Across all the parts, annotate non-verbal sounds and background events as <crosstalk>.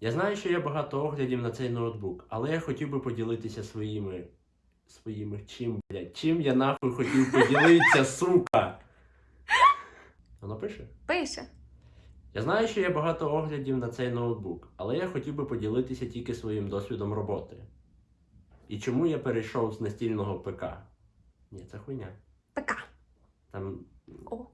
Я знаю, що є багато оглядів на цей ноутбук, але я хотів би поділитися своїми. Своїми чим, блядь? Чим я нахуй хотів поділитися, <laughs> сука? Воно пише? Пише. Я знаю, що є багато оглядів на цей ноутбук, але я хотів би поділитися тільки своїм досвідом роботи. І чому я перейшов з настільного ПК? Ні, це хуйня. ПК. Там. О.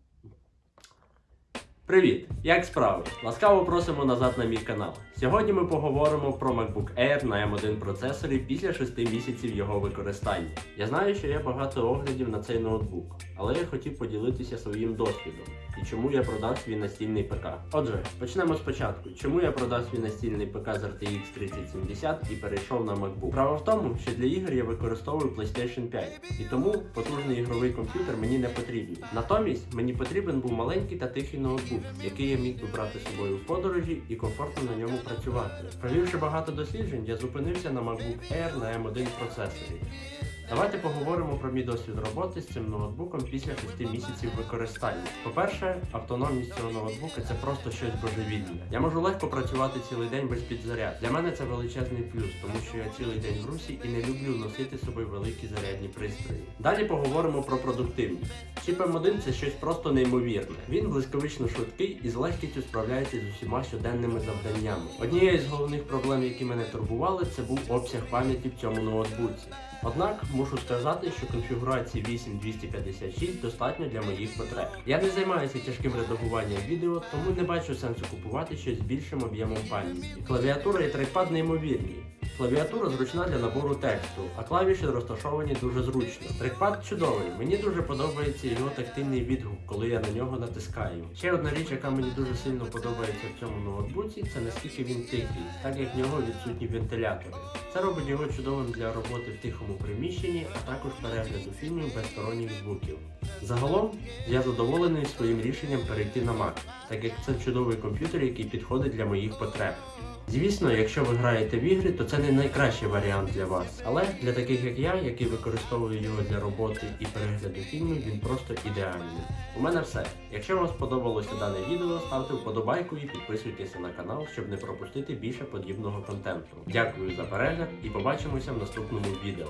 Привіт! Як справи? Ласкаво просимо назад на мій канал. Сьогодні ми поговоримо про MacBook Air на M1 процесорі після 6 місяців його використання. Я знаю, що є багато оглядів на цей ноутбук, але я хотів поділитися своїм досвідом і чому я продав свій настільний ПК. Отже, почнемо спочатку. Чому я продав свій настільний ПК з RTX 3070 і перейшов на MacBook? Справа в тому, що для ігор я використовую PlayStation 5, і тому потужний ігровий комп'ютер мені не потрібен. Натомість мені потрібен був маленький та тихий ноутбук, який я міг би брати з собою в подорожі і комфортно на ньому працювати. Провівши багато досліджень, я зупинився на MacBook Air на M1 процесорі. Давайте поговоримо про мій досвід роботи з цим ноутбуком після 6 місяців використання. По-перше, автономність цього ноутбука це просто щось божевільне. Я можу легко працювати цілий день без підзаряд. Для мене це величезний плюс, тому що я цілий день в русі і не люблю носити з собою великі зарядні пристрої. Далі поговоримо про продуктивність. Чіп M1 це щось просто неймовірне. Він блискавично швидкий і з легкістю справляється з усіма щоденними завданнями. Однією з головних проблем, які мене турбували, це був обсяг пам'яті в цьому ноутбуці. Однак мушу сказати, що конфігурації 8256 достатньо для моїх потреб. Я не займаюся тяжким редагуванням відео, тому не бачу сенсу купувати щось більшим об'ємом пам'яті. Клавіатура і трекпад неймовірні. Клавіатура зручна для набору тексту, а клавіші розташовані дуже зручно. Трекпад чудовий. Мені дуже подобається його тактильний відгук, коли я на нього натискаю. Ще одна річ, яка мені дуже сильно подобається в цьому ноутбуці, це наскільки він тихий, так як в нього відсутні вентилятори. Це робить його чудовим для роботи в тихому приміщенні, а також перегляду фільмів без сторонніх звуків. Загалом я задоволений своїм рішенням перейти на Mac, так як це чудовий комп'ютер, який підходить для моїх потреб. Звісно, якщо ви граєте в ігри, то це не найкращий варіант для вас. Але для таких як я, який використовую його для роботи і перегляду фільмів, він просто ідеальний. У мене все. Якщо вам сподобалося дане відео, ставте вподобайку і підписуйтеся на канал, щоб не пропустити більше подібного контенту. Дякую за перегляд і побачимося в наступному відео.